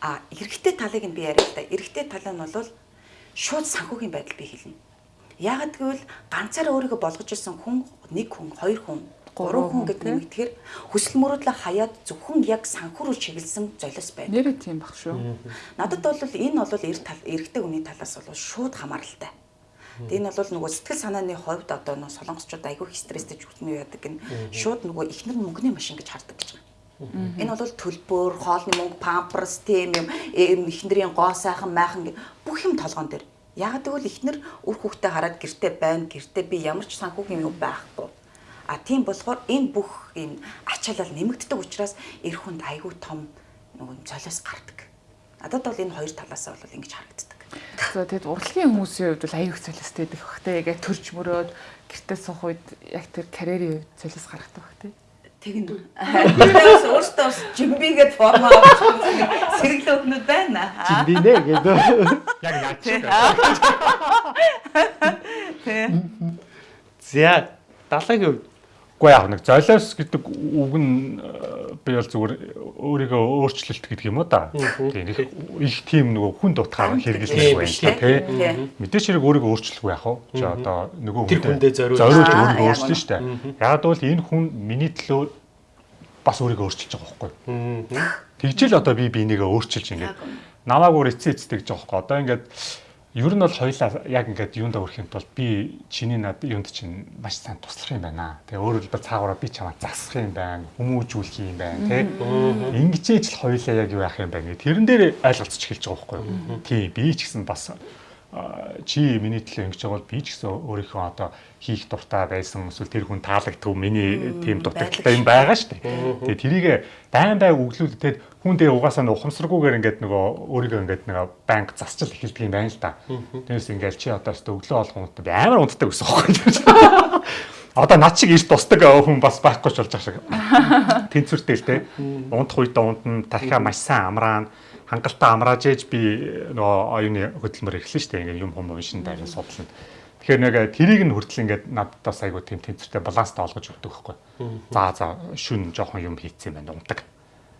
А эрэгтэй талыг нь би яриа л да. Эрэгтэй тал нь бол шууд санхүүгийн байдал би хэлнэ. Яагад гэвэл ганцаараа өөрийгөө болгож исэн хүн нэг хүн, хоёр хүн гурван хүн гэдэг нь тэгэхээр хүсэл мөрөөдлөө хаяад зөвхөн яг санхүү рүү чиглэсэн золиос байна. Нэрээ тийм баг шүү. Надад бол энэ бол эрт тал эрэгтэй хүний талаас бол шууд хамааралтай. Энэ бол нөгөө сэтгэл санааны хувьд одоо нөгөө солонгосчууд айгүй стресстэй жүхтэн яадаг гэн шууд нөгөө ихнэр мөнгөний машин гэж хардаг гэж байна. Энэ бол төлбөр, хоолны мөнгө, памперс, тийм юм, ихнэрийн гоо сайхан майхан бүх юм толгоон дээр. Яг тэгвэл ихнэр үр хүүхдээ хараад гэрте байна, гэрте би ямар ч санхүүгийн юм байхгүй А тийм болохоор энэ бүх юм ачаалал нэмэгддэг учраас эр хүнд айгүй том нөгөө цолиос гардаг. Надад бол энэ хоёр талаас бол ингэж харагддаг. За тэгэд урлагийн хүмүүсийн хувьд бол аюух цолиостэй идэх бах те яг төрж мөрөөд гэртээ суух үед яг тэр карьерийн хувьд цолиос гаргадаг бах те. Тэгнэ. Тэрээс өөртөө бас жимбигээд форма авч сэргэлэн өгнөд байна. Жимби нэ гэдэг. Яг яаж ч. Тэ. 70-гийн хувьд Уу яг нэг золиос гэдэг үг нь э, би бол зүгээр өөрийгөө өөрчлөлт гэдэг юм уу да. Тийм их их тийм нөгөө хүн дутгаар хэрэгэлдэг байх шүү дээ тий. Мэдээч хэрэг өөрийгөө өөрчлөхгүй яах вэ? Чи одоо нөгөө хүндээ зориулж өөрийгөө өөрчлөн шүү дээ. Яг бол энэ хүн миний төлөө бас өөрийгөө өөрчилж байгаа байхгүй. Тэгжэл одоо би бинийгээ өөрчилж ингээд намаагүй эцээ эцтэй гэж байгаа байхгүй. Одоо ингээд Ер нь бол хоёлаа яг ингээд юунд өрхийн тулд би чиний над юунд чинь маш сайн туслах юм байна. Тэгээ өөрөөр хэлбэл цаагаараа би чамаа засах юм байна, хүмүүжүүлэх юм байна, тий. Ингэжээж л хоёлаа яг юу яах юм байна. Тэрэн дээр ойлголцож эхэлж байгаа байхгүй юу? Тий, би ч гэсэн бас чи миний төлөө ингэж байгаа бол би ч гэсэн өөрийнхөө одоо хийх дуртай байсан эсвэл тэр хүн таалагдв миний тийм дутагдaltaй юм байгаа шүү дээ. Тэгээ тэрийг байн бай өглүүлээд хүн дээр угаасаа ухамсаргүйгээр ингээд нөгөө өөрийгөө ингээд нэг банк засчил эхэлдэг юм байна л да. Тэрээс ингээд чи одоо өстө өглөө болгон би амар унтдаг гэсэн юм. Одоо над шиг иш тусдаг хүн бас байхгүй ч болж байгаа шиг. Тэнцвэртэй л те. Унтах үед унтна, тархиа маш сайн амраана хангалттай амрааж ээж би нөгөө оюуны хөдөлмөр эхлэн штэ ингээд юм хум уншин дайран судлаа. Тэгэхээр нэг тэрийг нь хүртэл ингээд надаас айгу тийм тэнцвэртэй баланстай олгож өгдөг байхгүй. За за шүн жоохон юм хийцэн байна унтаг.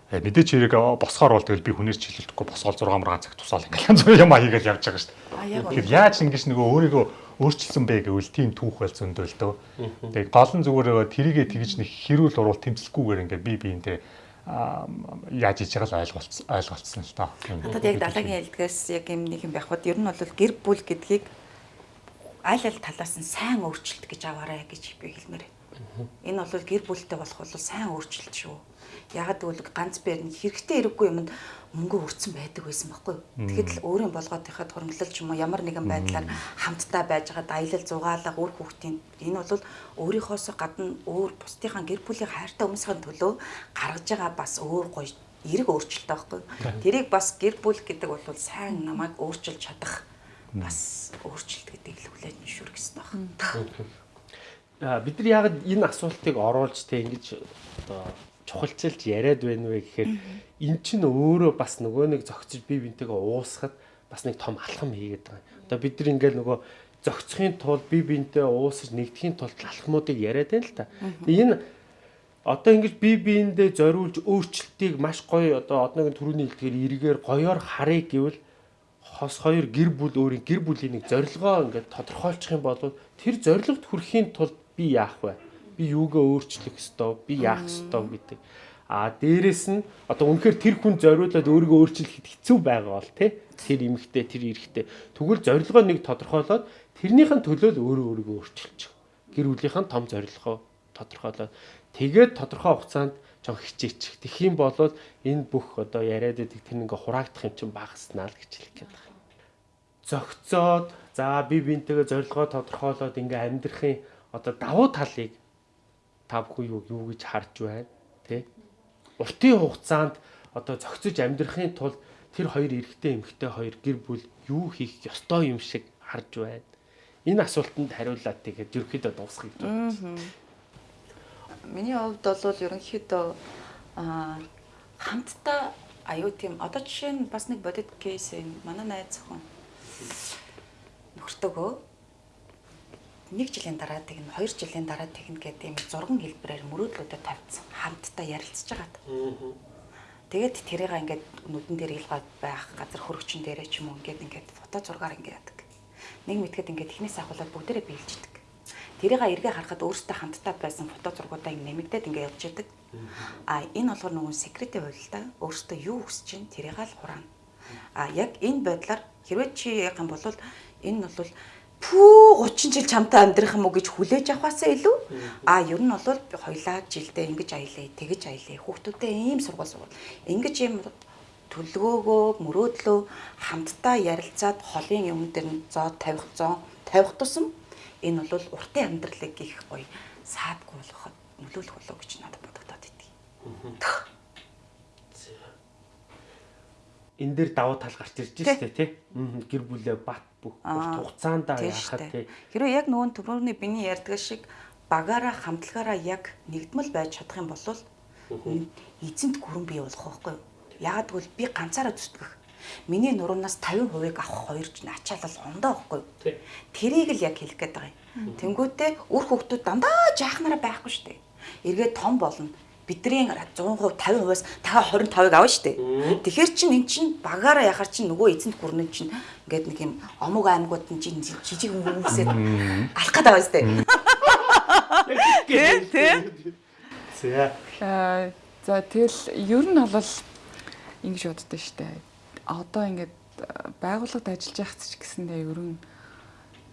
Э, мэдээч хэрэг босхоор бол тэгэл би хүнээр чиглэлдэхгүй босгоол 6 мургаан цаг тусаал ингээд янз бүрийн юм аягаал явж байгаа шүү дээ. Тэгэхээр яаж ингэж нөгөө өөрийгөө өөрчилсөн бэ гэвэл тийм түүх байл зөндөө л дөө. Тэгээ гол нь зүгээр тэрийгэ тэгж нэг хэрүүл уруул тэмцэлгүйгээр ингээд би биентэй яаж иж байгаа л ойлголцсон ойлголцсон л доо. Надад яг далайгийн хэлдгээс яг юм нэг юм байх бод ер нь бол гэр бүл гэдгийг аль аль талаас нь сайн өөрчлөлт гэж аваарай гэж би хэлмээр. Энэ бол гэр бүлтэй болох бол сайн өөрчлөлт шүү. Ягаад гэвэл ганц бэр нь хэрэгтэй хэрэггүй юмд мөнгө өрцөн байдаг байсан байхгүй. Тэгэхэд л өөрийн болгоотынхад хөрөнгөлөл ч юм уу ямар нэгэн байдлаар хамтдаа байж байгаа аялал зугаалга үр хүүхдийн энэ бол өөрийнхоос гадна өөр бусдынхаа гэр бүлийн хайртай хүмүүсийн төлөө гаргаж байгаа бас өөр гоё эрг өөрчлөлт байхгүй. Тэрийг бас гэр бүл гэдэг бол сайн намайг өөрчилж чадах бас өөрчлөлт гэдгийг л хүлээж шүргэсэн баг. Аа бид нар яг энэ асуултыг оруулж тэ ингэж одоо чухалчилж яриад байна вэ гэхээр эн чинь өөрөө бас нөгөө нэг зөгцөж бие бинтэйгээ уусахад бас нэг том алхам хийгээд байгаа. Одоо бид нар ингээл нөгөө зөгцөхийн тулд бие бинтэй уусаж нэгдэхийн тулд алхмуудыг яриад байна л та. Энэ одоо ингэж бие биендээ зориулж өөрчлөлтийг маш гоё одоо одоогийн төрөний хэлдгээр эргээр гоёор харъя гэвэл хос хоёр гэр бүл өөрийн гэр бүлийн нэг зорилгоо ингээд тодорхойлчих юм бол тэр зорилгод хүрэхийн тулд би яах вэ? Би юугаа өөрчлөх ёстой, би яах ёстой гэдэг. А дээрэс нь одоо үнэхээр тэр хүн зориулаад өөрийгөө өөрчлөхөд хэцүү байгаа бол тий тэр эмэгтэй тэр эрэгтэй тэгвэл зорилгоо нэг тодорхойлоод тэрнийхэн төлөө л өөрөө өөрийгөө өөрчилж гэр бүлийнхэн том зорилгоо тодорхойлоод тэгээд тодорхой хугацаанд жоо хичээчих. Тэгэх юм бол энэ бүх одоо яриад байдаг тэр ингээ хураагдах юм чинь багаснаа л гэж хэлэх гээд байна. Зөгцөөд За би бинтэйгээ зорилгоо тодорхойлоод ингээ амьдрахын одоо давуу талыг та бүхэн юу юу гэж харж байна тий уртын хугацаанд одоо зохицож амьдрахын тулд тэр хоёр эрэгтэй эмэгтэй хоёр гэр бүл юу хийх ёстой юм шиг харж байна? Энэ асуултанд хариуллаа тэгээд ерөөхдөө дуусгах гэж байна. Миний хувьд бол ерөнхийдөө хамтдаа аюу тийм одоо жишээ нь бас нэг бодит кейс юм. Манай найз зөвхөн нөхртөгөө 1 жилийн дараа тэгнэ, 2 жилийн дараа тэгнэ гэдэг юм зурган хэлбэрээр мөрөөдлүүдэд тавьсан. Хамтдаа ярилцж байгаад. Тэгээд тэрийг ингээд нүдэн дээр илгаад байх газар хөрөгчөн дээрээ ч юм уу ингээд ингээд фото зургаар ингээд яадаг. Нэг мэдгэд ингээд эхнээс ахуулаад бүгдээрээ биелждэг. Тэрийг эргээ харахад өөртөө хамтдаа байсан фото зургуудаа ингээд нэмэгдээд ингээд явж яадаг. А энэ болохоор нөгөө секретийн хувь л да. Өөртөө юу хүсэж чинь тэрийг л хураана. А яг энэ байдлаар хэрвээ чи яг юм бол энэ бол пүү 30 жил чамтай амьдрах юм уу гэж хүлээж авахаасаа илүү? А ер нь бол хоёлаа жилдээ ингэж аялаа тэгэж аялаа. Хүүхдүүдээ ийм сургууль сургууль. Ингэж ийм төлөвөөгөө мөрөөдлөө хамтдаа ярилцаад холын юм дээр нь зоо тавих зоо тавих тусам энэ бол уртын амьдралыг их гоё саадгүй болгоход нөлөөлөх болов гэж надад бодогдоод идэв. Энэ дээр давуу тал гарч ирж штэ тий. Гэр бүлээ бат бүх хугацаанд яхад тий. Хэрвээ яг нөгөө түрүүний биний ярьдаг шиг багаараа хамтлагаараа яг нэгдмэл байж чадах юм бол эзэнт гүрэн бий болох байхгүй юу? Ягаад гэвэл би ганцаараа зүтгэх. Миний нуруунаас 50%-ыг авах хоёр ачаалал ондоо байхгүй юу? Тэрийг л яг хэлэх гээд байгаа юм. Тэнгүүтээ үр хөвгтүүд дандаа жаахнараа байхгүй шүү дээ. Эргээд том болно бидний 100% 50%-аас та 25-ыг авна шүү дээ. Тэгэхээр чин эн чин багаараа яхаар чин нөгөө эзэнт гүрнэн чин ингээд нэг юм омог аймагуд нь чин жижиг хүмүүсээ алах гэдэг байгаа шүү дээ. Тэ тэ. За. За тэгэл ер нь бол ингэж боддоо штэ. Одоо ингээд байгууллагад ажиллаж байх ч гэсэндээ ер нь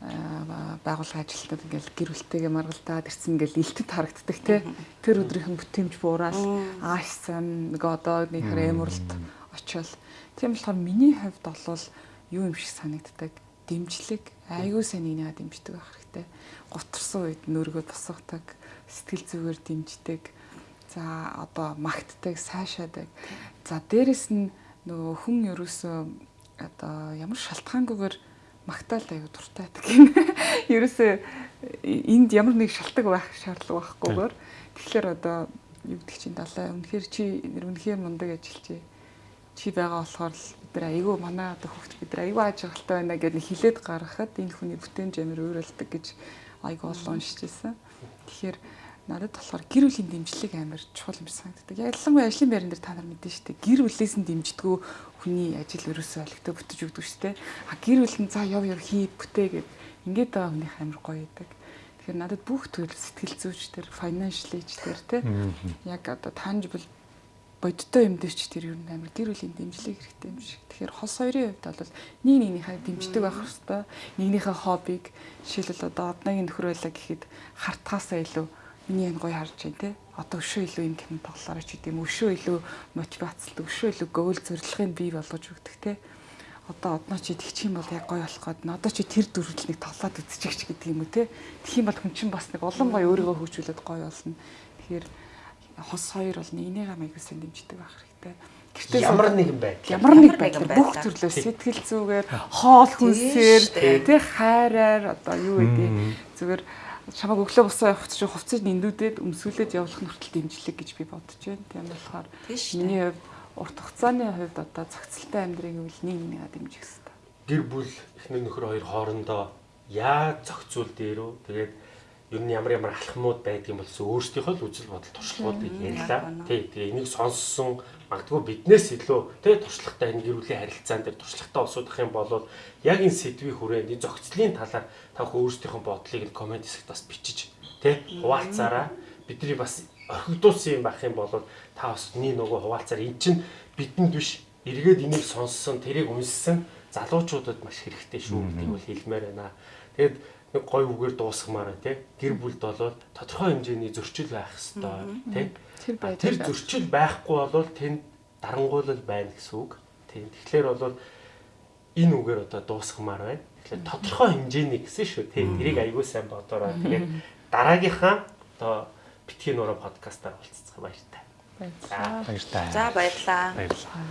байгууллага ажилтнууд ингээл гэр бүлтэйгээ маргалдаад ирсэн ингээл илтэд харагддаг те. Тэр өдрийнхэн бүтэмж буураад аашсан нэг одоо нэг хэмэрлэлт очивол. Тийм болохоор миний хувьд бол юу юм шиг санагддаг? Дэмжлэг айгүй сайн нэг дэмждэг байх хэрэгтэй. Гутарсан үед нөргөө тусгадаг сэтгэл зүгээр дэмждэг за одоо магтдаг сайшаадаг. За дээрэс нь нөгөө хүн ерөөсөө одоо ямар шалтгаангүйгээр магтаал аюу дуртай байдаг юм. Ерөөсөө энд ямар нэг шалтгаан байх шаардлага байхгүйгээр тэгэхээр одоо юу гэдэг чинь далай үнэхээр чи үнэхээр мундаг ажилчээ. Чи байгаа болохоор л бид нар айгүй манай одоо хөвгт бид нар айгүй ажиглалтай байна гэдэг хилээд гаргахад энэ хүний бүтээн жамир өөрөлдөг гэж айгүй олон уншижсэн. Тэгэхээр надад болохоор гэр бүлийн дэмжлэг амар чухал юм санагддаг. Ялангуяа ажлын байран дээр та нар мэдэн штэ. Гэр бүлээс нь дэмждэггүй хүний ажил ерөөсөө олигтой бүтэж өгдөг штэ. А гэр бүл нь за яв яв хий бүтээ гэд ингээд байгаа хүнийх амар гоё байдаг. Тэгэхээр надад бүх төрөл сэтгэл зүйч төр, financial age төр те яг одоо tangible бодиттой юм дээр ч тэр ер нь амар гэр бүлийн дэмжлэг хэрэгтэй юм шиг. Тэгэхээр хос хоёрын хувьд бол нэг нэгнийхээ дэмждэг байх хэрэгтэй. Нэгнийхээ хоббиг жишээлбэл одоо одногийн нөхөр байлаа гэхэд хартахаасаа илүү миний энэ гоё харж байна те. Одоо өшөө илүү юм кино тоглолоо ч гэдэм өшөө илүү мотивацлт өшөө илүү гөөл зорилгыг бий болгож өгдөг те. Одоо одноо чи тэгчих юм бол яг гоё болох гээд одоо чи тэр дүрлэлийг тоглоод үзчих ч гэдэг юм уу те. Тэгэх юм бол хүн чинь бас нэг улам гоё өөрийгөө хөгжүүлээд гоё болно. Тэгэхээр хос хоёр бол нэгнийг амайг сэн дэмждэг байх хэрэгтэй. Гэртээ ямар нэгэн байдал ямар нэг байдал бүх төрлөө сэтгэл зүгээр хоол хүнсээр тий хайраар одоо юу гэдэг зүгээр чамаг өглөө босоо явах чинь хувцсыг нэндүүдээд өмсгөлээд явуулах нь хүртэл дэмжлэг гэж би бодож байна. Тийм болохоор миний хувьд урт хугацааны хувьд одоо зохицолтой амьдрыг үл нэг нэгээ дэмжих хэрэгтэй. Гэр бүл эхнэр нөхөр хоёр хоорондоо яаж зохицуул дээрөө тэгээд ер нь ямар ямар алхмууд байдаг юм болс өөрсдийнхөө л үзэл бодол туршлагуудыг ярьлаа. Тий, тэгээ энийг сонссон магадгүй биднээс илүү тий туршлагатай энэ гэр бүлийн харилцаан дээр туршлагатай усуудах юм бол яг энэ сэдвийн хүрээнд энэ зохицлын талаар та өөрсдийнхөө бодлыг комент хэсэгт бас бичиж тий хуваалцаараа. Бидний бас орхигдуулсан юм байх юм бол та бас нэг нөгөө хуваалцаар эн чинь бидэнд биш эргээд энийг сонссон тэрийг унссан залуучуудад маш хэрэгтэй шүү гэдгийг бол хэлмээр байна. Тэгээд нэг гой үгээр дуусгамаар тий гэр бүлд болоод тодорхой хэмжээний зөрчил байх хэвээр тий тэр зөрчил байхгүй бол тэнд дарангуйлал байна гэсэн үг тий тэгэхээр бол энэ үгээр одоо дуусгамаар байна Тэгэхээр тодорхой хэмжээний гэсэн шүү тий. Тэрийг аягүй сайн бодорой. Тэгээд дараагийнхаа одоо битгий нуруу подкастаар уулзцах баяртай. Баярлалаа. За баярлалаа. Баярлалаа.